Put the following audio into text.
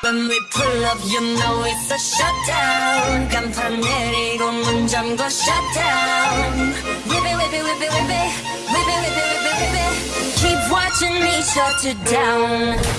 When we pull up, you know it's a shutdown. 간판 내리고 문 잠궈 shutdown. Whip it, whip it, whip it, whip it, whip it, whip it, whip it, whip it. Keep watching me shut it down.